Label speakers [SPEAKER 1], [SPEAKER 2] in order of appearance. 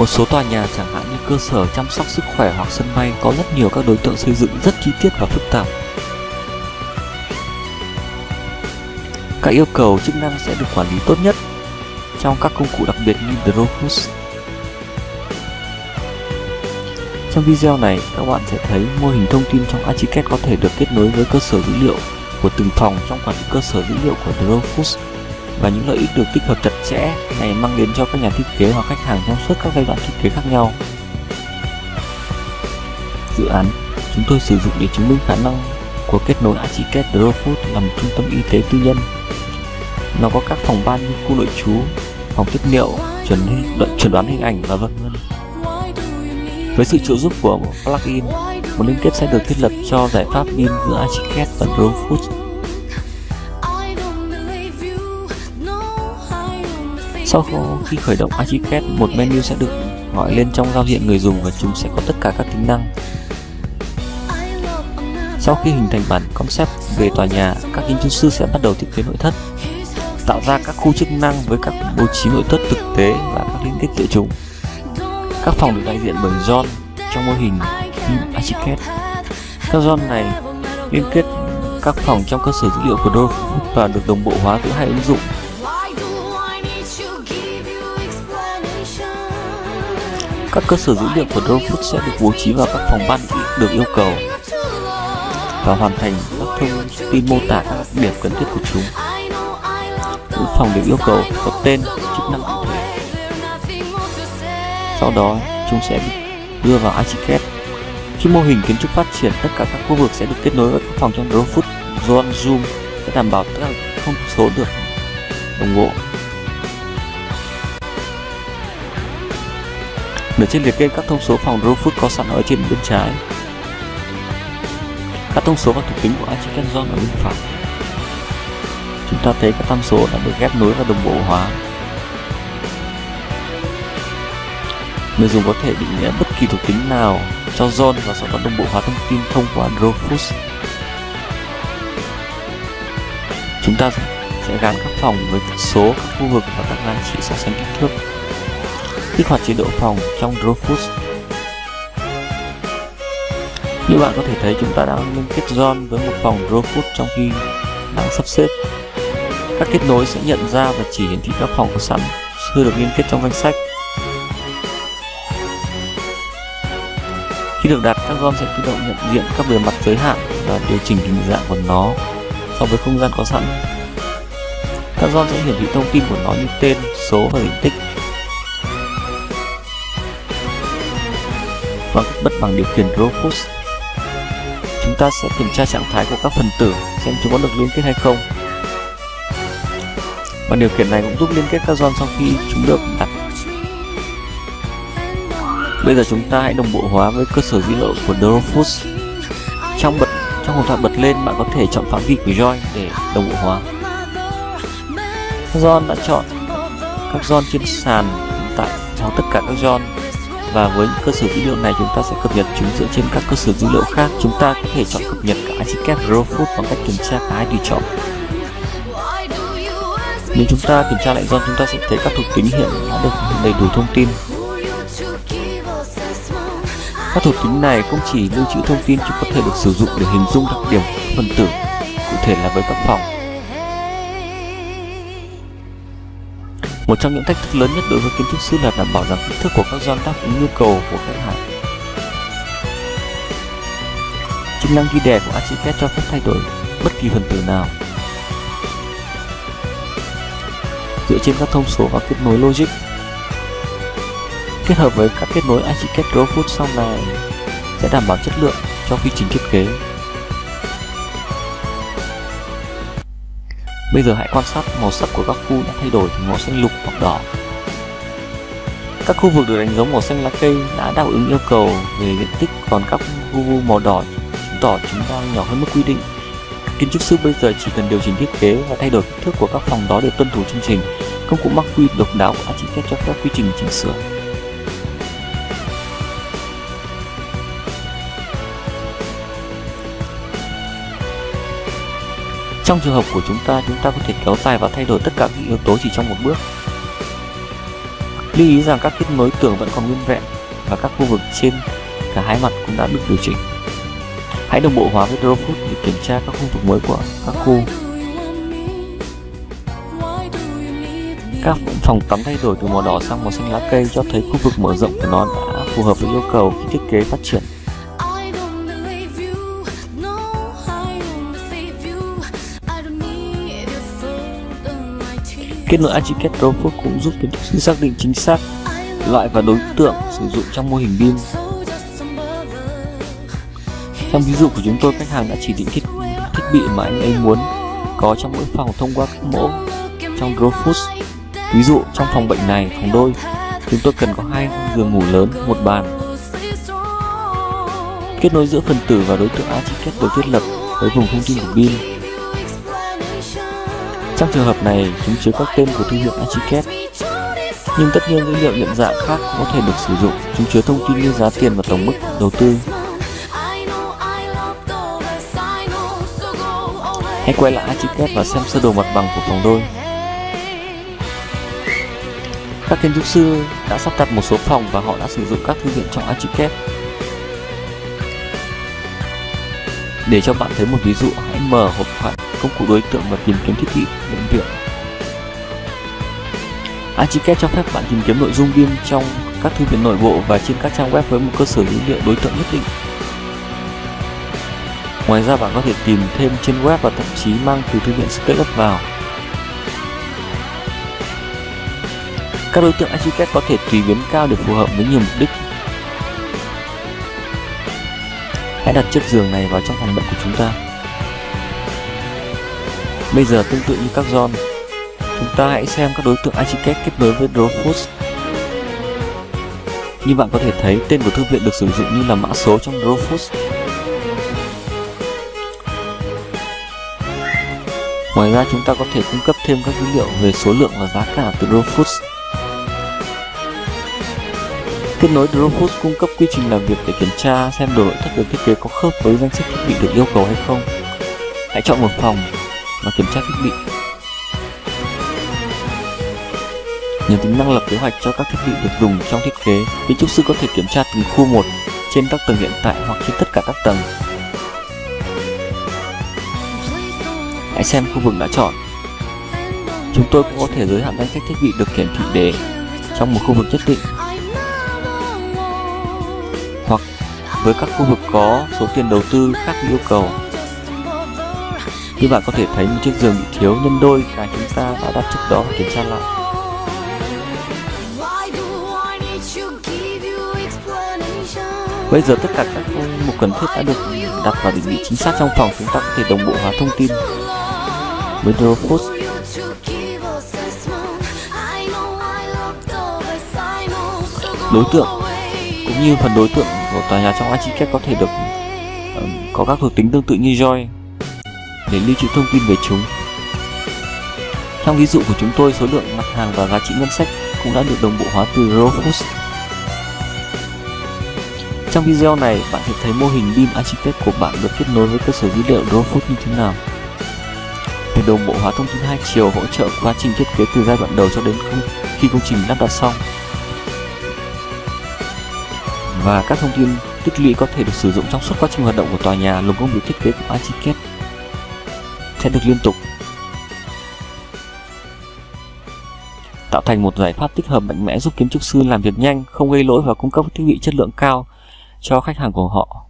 [SPEAKER 1] Một số tòa nhà chẳng hạn như cơ sở chăm sóc sức khỏe hoặc sân bay có rất nhiều các đối tượng xây dựng rất chi tiết và phức tạp. Các yêu cầu chức năng sẽ được quản lý tốt nhất trong các công cụ đặc biệt như Dropbox. Trong video này, các bạn sẽ thấy mô hình thông tin trong Archicad có thể được kết nối với cơ sở dữ liệu của từng phòng trong quản lý cơ sở dữ liệu của Dropbox và những lợi ích được tích hợp chặt chẽ này mang đến cho các nhà thiết kế hoặc khách hàng trong suốt các giai đoạn thiết kế khác nhau. Dự án chúng tôi sử dụng để chứng minh khả năng của kết nối Archicad Drofood là một trung tâm y tế tư nhân. Nó có các phòng ban như khu nội trú, phòng tiết niệu, chuẩn chuẩn đoán hình ảnh và vân vân. Với sự trợ giúp của plugin, một liên kết sẽ được thiết lập cho giải pháp BIM giữa Archicad và Drofood Sau khi khởi động Archicad, một menu sẽ được gọi lên trong giao diện người dùng và chúng sẽ có tất cả các tính năng. Sau khi hình thành bản concept về tòa nhà, các kiến trúc sư sẽ bắt đầu thiết kế nội thất, tạo ra các khu chức năng với các bố trí nội thất thực tế và các liên kết giữa chúng. Các phòng được đại diện bởi John trong mô hình Archicad. Các John này liên kết các phòng trong cơ sở dữ liệu của Dove và được đồng bộ hóa giữa hai ứng dụng Các cơ sở dữ liệu của Dropbox sẽ được bố trí vào các phòng ban được yêu cầu và hoàn thành các thông tin mô tả các đặc điểm cần thiết của chúng. Mỗi phòng được yêu cầu có tên, chức năng cụ thể. Sau đó, chúng sẽ được đưa vào Archicad. Khi mô hình kiến trúc phát triển, tất cả các khu vực sẽ được kết nối với các phòng trong Dropbox. Zone Zoom sẽ đảm bảo tất cả thông số được đồng bộ Ở trên liệt kê các thông số phòng Dropbox có sẵn ở trên bên trái. Các thông số và thuộc tính của Archicad Zone ở bên phải. Chúng ta thấy các tham số đã được ghép nối và đồng bộ hóa. Người dùng có thể định nghĩa bất kỳ thuộc tính nào cho zone và sau đó đồng bộ hóa thông tin thông qua Dropbox. Chúng ta sẽ gắn các phòng với các số, các khu vực và các giá trị so sánh kích thước kích hoạt chế độ phòng trong Dropbox. Như bạn có thể thấy chúng ta đang liên kết John với một phòng Dropbox trong khi đang sắp xếp. Các kết nối sẽ nhận ra và chỉ hiển thị các phòng có sẵn chưa được liên kết trong danh sách. Khi được đặt, các John sẽ tự động nhận diện các bề mặt giới hạn và điều chỉnh hình dạng của nó so với không gian có sẵn. Các John sẽ hiển thị thông tin của nó như tên, số và diện tích. Bằng cách bật bằng điều khiển Dropbox. Chúng ta sẽ kiểm tra trạng thái của các phần tử xem chúng có được liên kết hay không. Và điều khiển này cũng giúp liên kết các zone sau khi chúng được đặt. Bây giờ chúng ta hãy đồng bộ hóa với cơ sở dữ liệu của Dropbox. Trong bật trong hộp thoại bật lên, bạn có thể chọn phạm vi của join để đồng bộ hóa. John đã chọn các zone trên sàn hiện tại hoặc tất cả các zone và với những cơ sở dữ liệu này, chúng ta sẽ cập nhật chúng dựa trên các cơ sở dữ liệu khác. Chúng ta có thể chọn cập nhật cả ICCAP Dropbox bằng cách kiểm tra cái tùy chọn. Nếu chúng ta kiểm tra lại do chúng ta sẽ thấy các thuộc tính hiện đã được đầy đủ thông tin. Các thuộc tính này không chỉ lưu trữ thông tin, chúng có thể được sử dụng để hình dung đặc điểm, phần tử, cụ thể là với các phòng. Một trong những thách thức lớn nhất đối với kiến trúc sư là đảm bảo rằng kích thước của các gian đáp ứng nhu cầu của khách hàng. Chức năng ghi đè của Archicad cho phép thay đổi bất kỳ phần tử nào. Dựa trên các thông số và kết nối logic, kết hợp với các kết nối Archicad Drawfoot sau này sẽ đảm bảo chất lượng cho quy trình thiết kế Bây giờ hãy quan sát màu sắc của các khu đã thay đổi từ màu xanh lục hoặc đỏ. Các khu vực được đánh dấu màu xanh lá cây đã đáp ứng yêu cầu về diện tích, còn các khu màu đỏ chứng tỏ chúng đang nhỏ hơn mức quy định. Kiến trúc sư bây giờ chỉ cần điều chỉnh thiết kế và thay đổi kích thước của các phòng đó để tuân thủ chương trình. Công cụ mắc quy độc đáo của Architect cho phép quy trình chỉnh sửa. Trong trường hợp của chúng ta, chúng ta có thể kéo dài và thay đổi tất cả các yếu tố chỉ trong một bước. Lưu ý rằng các kết nối tường vẫn còn nguyên vẹn và các khu vực trên cả hai mặt cũng đã được điều chỉnh. Hãy đồng bộ hóa với Drawfoot để kiểm tra các khu vực mới của các khu. Các phòng tắm thay đổi từ màu đỏ sang màu xanh lá cây cho thấy khu vực mở rộng của nó đã phù hợp với yêu cầu khi thiết kế phát triển. Kết nối Archicad Drawfoot cũng giúp kiến trúc sư xác định chính xác loại và đối tượng sử dụng trong mô hình BIM trong ví dụ của chúng tôi, khách hàng đã chỉ định thiết, thiết bị mà anh ấy muốn có trong mỗi phòng thông qua các mẫu trong Drawfoods. Ví dụ, trong phòng bệnh này, phòng đôi, chúng tôi cần có hai giường ngủ lớn, một bàn. Kết nối giữa phần tử và đối tượng Archicad được thiết lập với vùng thông tin của BIM. Trong trường hợp này, chúng chứa các tên của thương hiệu Archicad. Nhưng tất nhiên dữ liệu nhận dạng khác cũng có thể được sử dụng. Chúng chứa thông tin như giá tiền và tổng mức đầu tư. Hãy quay lại Archicad và xem sơ đồ mặt bằng của phòng đôi. Các kiến trúc sư đã sắp đặt một số phòng và họ đã sử dụng các thư viện trong Archicad. Để cho bạn thấy một ví dụ, hãy mở hộp thoại công cụ đối tượng và tìm kiếm thiết bị bệnh viện. Archicad cho phép bạn tìm kiếm nội dung BIM trong các thư viện nội bộ và trên các trang web với một cơ sở dữ liệu đối tượng nhất định. Ngoài ra bạn có thể tìm thêm trên web và thậm chí mang từ thư viện SketchUp vào. Các đối tượng Archicad có thể tùy biến cao để phù hợp với nhiều mục đích. Hãy đặt chiếc giường này vào trong phòng bệnh của chúng ta. Bây giờ tương tự như các zone, chúng ta hãy xem các đối tượng Archicad kết nối với Dropbox. Như bạn có thể thấy, tên của thư viện được sử dụng như là mã số trong Dropbox. Ngoài ra chúng ta có thể cung cấp thêm các dữ liệu về số lượng và giá cả từ Dropbox Kết nối Dropbox cung cấp quy trình làm việc để kiểm tra xem đồ nội thất được thiết kế có khớp với danh sách thiết bị được yêu cầu hay không. Hãy chọn một phòng và kiểm tra thiết bị. Nhờ tính năng lập kế hoạch cho các thiết bị được dùng trong thiết kế, kiến trúc sư có thể kiểm tra từng khu một trên các tầng hiện tại hoặc trên tất cả các tầng. Hãy xem khu vực đã chọn. Chúng tôi cũng có thể giới hạn danh sách thiết bị được hiển thị để trong một khu vực nhất định với các khu vực có số tiền đầu tư khác yêu cầu. Như bạn có thể thấy một chiếc giường bị thiếu nhân đôi cái chúng ta đã đặt trước đó và kiểm tra lại. Bây giờ tất cả các mục cần thiết đã được đặt vào định vị chính xác trong phòng, chúng ta có thể đồng bộ hóa thông tin với Dropbox. Đối tượng cũng như phần đối tượng của tòa nhà trong Archicad có thể được um, có các thuộc tính tương tự như Joy để lưu trữ thông tin về chúng. Trong ví dụ của chúng tôi, số lượng mặt hàng và giá trị ngân sách cũng đã được đồng bộ hóa từ Rofus. Trong video này, bạn sẽ thấy mô hình BIM Archicad của bạn được kết nối với cơ sở dữ liệu Rofus như thế nào. để đồng bộ hóa thông tin hai chiều hỗ trợ quá trình thiết kế từ giai đoạn đầu cho đến khi công trình lắp đặt xong. Và các thông tin tích lũy có thể được sử dụng trong suốt quá trình hoạt động của tòa nhà lồng công việc thiết kế của Archicad sẽ được liên tục tạo thành một giải pháp tích hợp mạnh mẽ giúp kiến trúc sư làm việc nhanh, không gây lỗi và cung cấp thiết bị chất lượng cao cho khách hàng của họ.